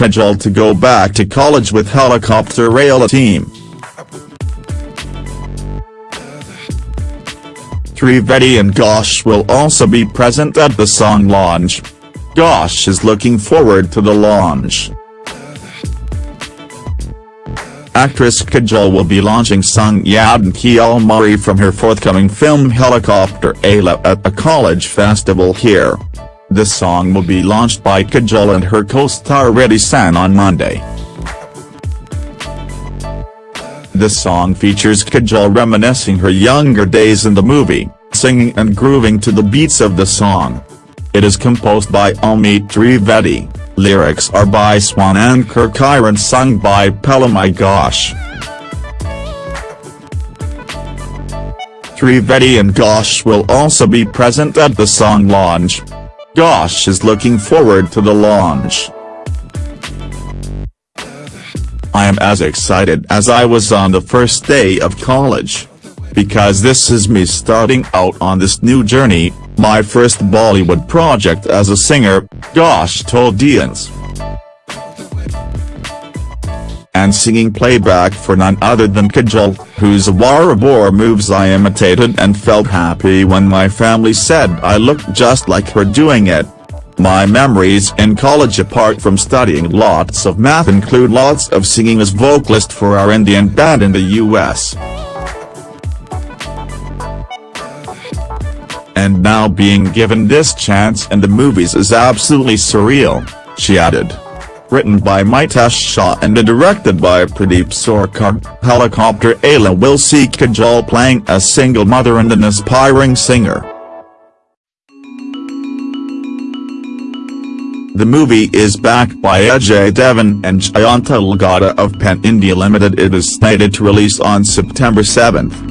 Kajol to go back to college with Helicopter Eela team. Trivedi and Ghosh will also be present at the song launch. Ghosh is looking forward to the launch. Actress Kajol will be launching Sung Yaadon Ki Almari from her forthcoming film Helicopter Eela at a college festival here. The song will be launched by Kajol and her co-star Riddhi Sen on Monday. The song features Kajol reminiscing her younger days in the movie, singing and grooving to the beats of the song. It is composed by Amit Trivedi. Lyrics are by Swanand Kirkire sung by Palomi Ghosh. Trivedi and Ghosh will also be present at the song launch. Ghosh is looking forward to the launch. I am as excited as I was on the first day of college. Because this is me starting out on this new journey, my first Bollywood project as a singer, Ghosh told IANS. And singing playback for none other than Kajol, whose Warabor moves I imitated and felt happy when my family said I looked just like her doing it. My memories in college apart from studying lots of math include lots of singing as vocalist for our Indian band in the US. And now being given this chance in the movies is absolutely surreal, she added. Written by Mitesh Shah and directed by Pradeep Sarkar, Helicopter Eela will see Kajol playing a single mother and an aspiring singer. The movie is backed by Ajay Devgn and Jayantilal Gada of Pen India Limited it is slated to release on September 7.